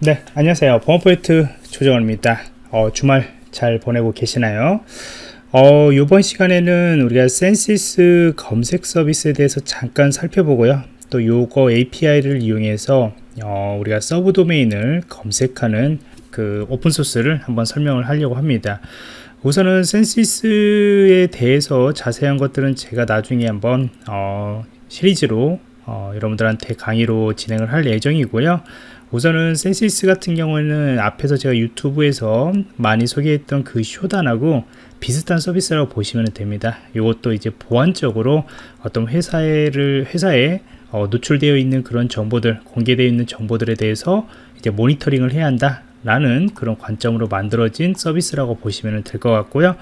네 안녕하세요. 보안프로젝트 조정원입니다. 어, 주말 잘 보내고 계시나요? 어, 이번 시간에는 우리가 Censys 검색 서비스에 대해서 잠깐 살펴보고요. 또 요거 API를 이용해서 어, 우리가 subdomain을 검색하는 그 open source를 한번 설명을 하려고 합니다. 우선은 Censys에 대해서 자세한 것들은 제가 나중에 한번 어, 시리즈로 어, 여러분들한테 강의로 진행을 할 예정이고요 우선은 Censys 같은 경우에는 앞에서 제가 유튜브에서 많이 소개했던 그 Shodan하고 비슷한 서비스라고 보시면 됩니다. 이것도 이제 보안적으로 어떤 회사를 회사에 어, 노출되어 있는 그런 정보들, 공개되어 있는 정보들에 대해서 이제 모니터링을 해야 한다. 라는 그런 관점으로 만들어진 서비스라고 보시면 될 것 같고요.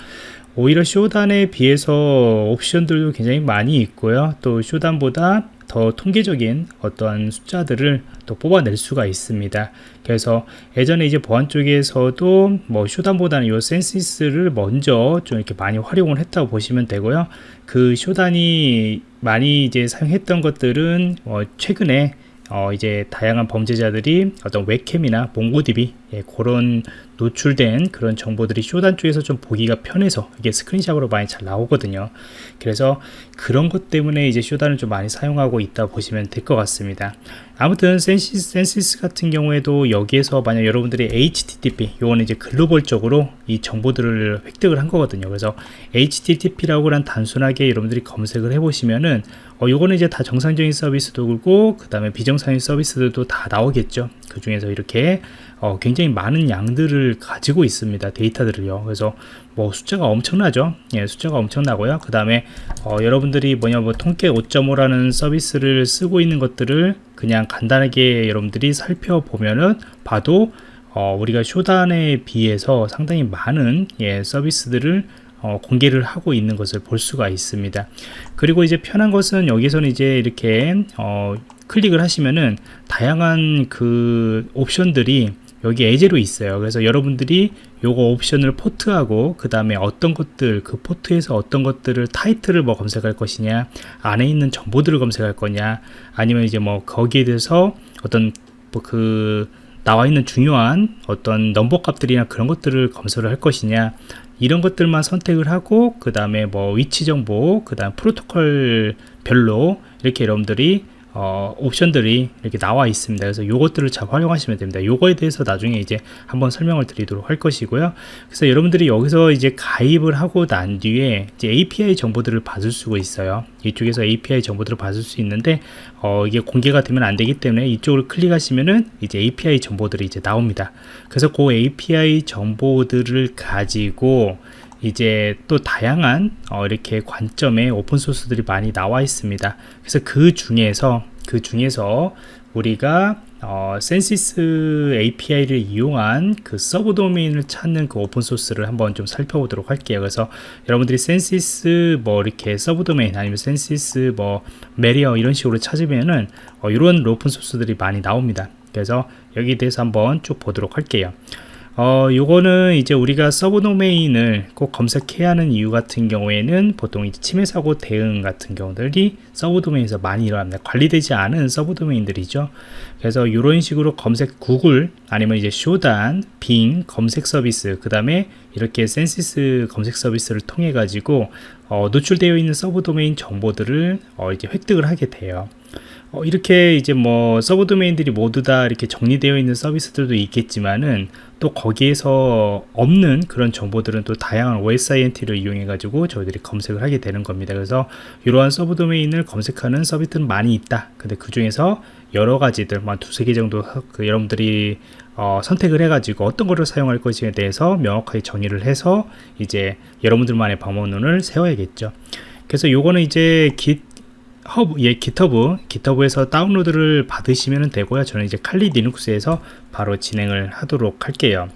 오히려 Shodan에 비해서 옵션들도 굉장히 많이 있고요. 또 Shodan보다 더 통계적인 어떠한 숫자들을 또 뽑아낼 수가 있습니다. 그래서 예전에 이제 보안 쪽에서도 뭐 Shodan보다는 이 Censys를 먼저 좀 이렇게 많이 활용을 했다고 보시면 되고요. 그 Shodan이 많이 이제 사용했던 것들은 어 최근에 어 이제 다양한 범죄자들이 어떤 웹캠이나 MongoDB 예, 그런 노출된 그런 정보들이 Shodan 쪽에서 좀 보기가 편해서 이게 스크린샷으로 많이 잘 나오거든요. 그래서 그런 것 때문에 이제 Shodan을 좀 많이 사용하고 있다 보시면 될 것 같습니다. 아무튼 Censys, Censys 같은 경우에도 여기에서 만약 여러분들이 HTTP 요거는 이제 글로벌적으로 이 정보들을 획득을 한 거거든요. 그래서 HTTP라고 란 단순하게 여러분들이 검색을 해 보시면은 어, 요거는 이제 다 정상적인 서비스도 그렇고 그 다음에 비정상적인 서비스들도 다 나오겠죠. 그 중에서 이렇게 어, 굉장히 많은 양들을 가지고 있습니다 데이터들을요. 그래서 뭐 숫자가 엄청나죠. 예, 숫자가 엄청나고요. 그 다음에 어, 여러분들이 뭐냐 뭐 통계 5.5라는 서비스를 쓰고 있는 것들을 그냥 간단하게 여러분들이 살펴보면은 봐도 어, 우리가 쇼단에 비해서 상당히 많은 예, 서비스들을 어, 공개를 하고 있는 것을 볼 수가 있습니다. 그리고 이제 편한 것은 여기서는 이제 이렇게 어, 클릭을 하시면은 다양한 그 옵션들이 여기 예제로 있어요. 그래서 여러분들이 요거 옵션을 포트하고 그 다음에 어떤 것들 그 포트에서 어떤 것들을 타이틀을 뭐 검색할 것이냐 안에 있는 정보들을 검색할 거냐 아니면 이제 뭐 거기에 대해서 어떤 뭐그 나와 있는 중요한 어떤 넘버 값들이나 그런 것들을 검색을 할 것이냐 이런 것들만 선택을 하고 그 다음에 뭐 위치 정보 그 다음 프로토콜 별로 이렇게 여러분들이 어, 옵션들이 이렇게 나와 있습니다. 그래서 요것들을 잘 활용하시면 됩니다. 요거에 대해서 나중에 이제 한번 설명을 드리도록 할 것이고요. 그래서 여러분들이 여기서 이제 가입을 하고 난 뒤에 이제 API 정보들을 받을 수가 있어요. 이쪽에서 API 정보들을 받을 수 있는데 어, 이게 공개가 되면 안 되기 때문에 이쪽을 클릭하시면은 이제 API 정보들이 이제 나옵니다. 그래서 그 API 정보들을 가지고 이제 또 다양한 어, 이렇게 관점의 오픈소스들이 많이 나와 있습니다 그래서 그 중에서 그 중에서 우리가 어, Censys API를 이용한 그 subdomain을 찾는 그 open source를 한번 좀 살펴보도록 할게요. 그래서 여러분들이 Censys 뭐 이렇게 subdomain 아니면 Censys 뭐 메리어 이런 식으로 찾으면은 어, 이런 open source들이 많이 나옵니다. 그래서 여기에 대해서 한번 쭉 보도록 할게요. 어, 요거는 이제 우리가 subdomain을 꼭 검색해야 하는 이유 같은 경우에는 보통 이제 침해 사고 대응 같은 경우들이 subdomain에서 많이 일어납니다. 관리되지 않은 subdomain들이죠. 그래서 이런 식으로 검색 구글 아니면 이제 Shodan, Bing 검색 서비스, 그 다음에 이렇게 Censys 검색 서비스를 통해 가지고 어, 노출되어 있는 서브 도메인 정보들을 어, 이제 획득을 하게 돼요. 어, 이렇게 이제 뭐 서브 도메인들이 모두 다 이렇게 정리되어 있는 서비스들도 있겠지만은 또 거기에서 없는 그런 정보들은 또 다양한 OSINT를 이용해 가지고 저희들이 검색을 하게 되는 겁니다. 그래서 이러한 서브 도메인을 검색하는 서비스는 많이 있다. 근데 그 중에서 여러 가지들 한 두세 개 정도 그 여러분들이 어, 선택을 해 가지고 어떤 거를 사용할 것인에 대해서 명확하게 정의를 해서 이제 여러분들만의 방법론을 세워야겠죠. 그래서 요거는 이제 GitHub, 예, GitHub, GitHub에서 다운로드를 받으시면 되고요. 저는 이제 칼리 리눅스에서 바로 진행을 하도록 할게요.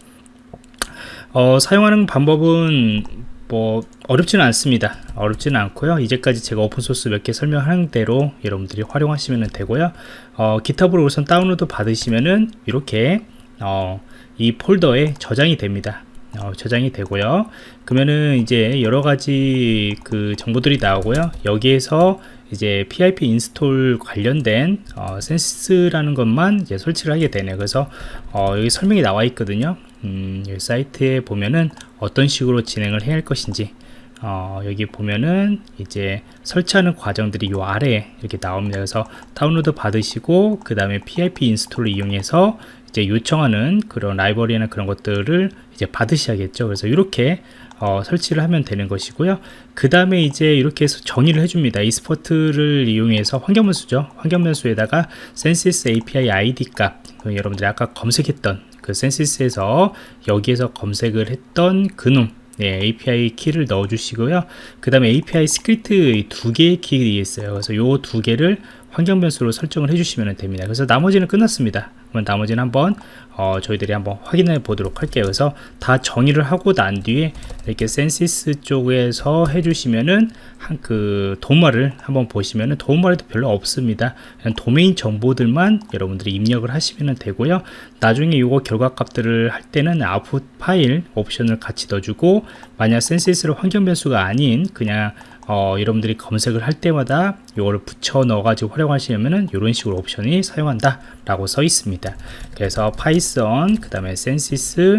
어, 사용하는 방법은 뭐 어렵지는 않습니다. 어렵지는 않고요. 이제까지 제가 오픈소스 몇 개 설명한 대로 여러분들이 활용하시면 되고요. 어, GitHub로 우선 다운로드 받으시면은 이렇게 어, 이 폴더에 저장이 됩니다. 어, 저장이 되고요. 그러면은 이제 여러 가지 그 정보들이 나오고요. 여기에서 이제 pip install 관련된 어, Censys라는 것만 이제 설치를 하게 되네요. 그래서 어, 여기 설명이 나와 있거든요. 음, 여기 사이트에 보면은 어떤 식으로 진행을 해야 할 것인지 어, 여기 보면은 이제 설치하는 과정들이 요 아래에 이렇게 나옵니다. 그래서 다운로드 받으시고 그 다음에 PIP 인스톨을 이용해서 이제 요청하는 그런 라이브러리나 그런 것들을 이제 받으셔야겠죠. 그래서 이렇게 어, 설치를 하면 되는 것이고요. 그 다음에 이제 이렇게 해서 정의를 해줍니다. export를 이용해서 환경변수죠. 환경변수에다가 Censys API ID 값, 그 여러분들이 아까 검색했던 그 Censys에서 여기에서 검색을 했던 그놈 네, API 키를 넣어 주시고요. 그 다음에 API secret 두 개의 키가 있어요. 그래서 요 두 개를 환경 변수로 설정을 해주시면 됩니다. 그래서 나머지는 끝났습니다. 그럼 나머지는 한번 어, 저희들이 한번 확인해 보도록 할게요. 그래서 다 정의를 하고 난 뒤에 이렇게 Censys 쪽에서 해주시면은 한 그 도움말을 한번 보시면은 도움말에도 별로 없습니다. 그냥 도메인 정보들만 여러분들이 입력을 하시면 되고요. 나중에 이거 결과 값들을 할 때는 아웃풋 파일 옵션을 같이 넣어주고 만약 Censys로 환경 변수가 아닌 그냥 어, 여러분들이 검색을 할 때마다 이거를 붙여 넣어 가지고 활용하시려면은 이런 식으로 옵션이 사용한다 라고 써 있습니다. 그래서 Python 그 다음에 Censys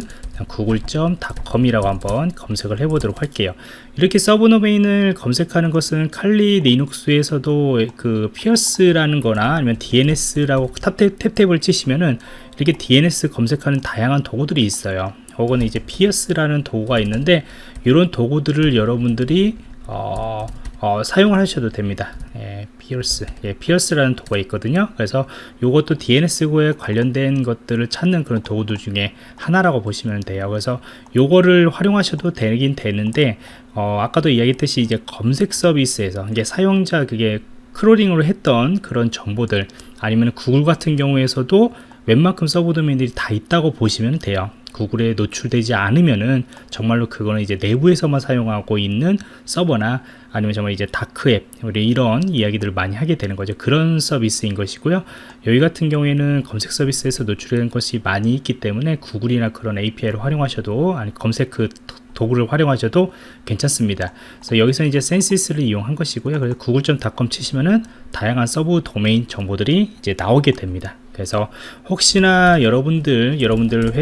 google.com이라고 한번 검색을 해 보도록 할게요. 이렇게 서브 도메인을 검색하는 것은 칼리 리눅스에서도 그 Fierce라는 거나 아니면 DNS라고 탭탭 탭탭을 치시면은 이렇게 DNS 검색하는 다양한 도구들이 있어요. 혹은 이제 Fierce라는 도구가 있는데 이런 도구들을 여러분들이 어, 어, 사용을 하셔도 됩니다. 예, Fierce, 예, Fierce라는 도구가 있거든요. 그래서 이것도 DNS에 관련된 것들을 찾는 그런 도구들 중에 하나라고 보시면 돼요. 그래서 요거를 활용하셔도 되긴 되는데, 어, 아까도 이야기했듯이 이제 검색 서비스에서 이제 사용자 그게 crawling으로 했던 그런 정보들 아니면 구글 같은 경우에서도 웬만큼 서브 도메인들이 다 있다고 보시면 돼요. 구글에 노출되지 않으면은 정말로 그거는 이제 내부에서만 사용하고 있는 서버나 아니면 정말 이제 다크웹 우리 이런 이야기들을 많이 하게 되는 거죠 그런 서비스인 것이고요 여기 같은 경우에는 검색 서비스에서 노출된 것이 많이 있기 때문에 구글이나 그런 API를 활용하셔도 아니 검색 그 도구를 활용하셔도 괜찮습니다. 그래서 여기서 이제 Censys를 이용한 것이고요. 그래서 구글.com 치시면은 다양한 서브 도메인 정보들이 이제 나오게 됩니다. 그래서 혹시나 여러분들 여러분들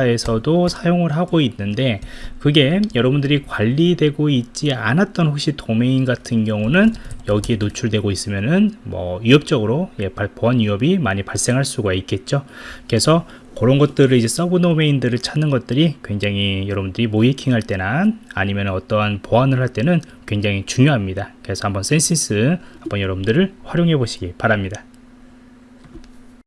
회사에서도 사용을 하고 있는데 그게 여러분들이 관리되고 있지 않았던 혹시 도메인 같은 경우는 여기에 노출되고 있으면은 뭐 위협적으로 예, 보안 위협이 많이 발생할 수가 있겠죠. 그래서 그런 것들을 이제 서브 도메인들을 찾는 것들이 굉장히 여러분들이 모의해킹 할 때나 아니면 어떠한 보안을 할 때는 굉장히 중요합니다. 그래서 한번 Censys 한번 여러분들을 활용해 보시기 바랍니다.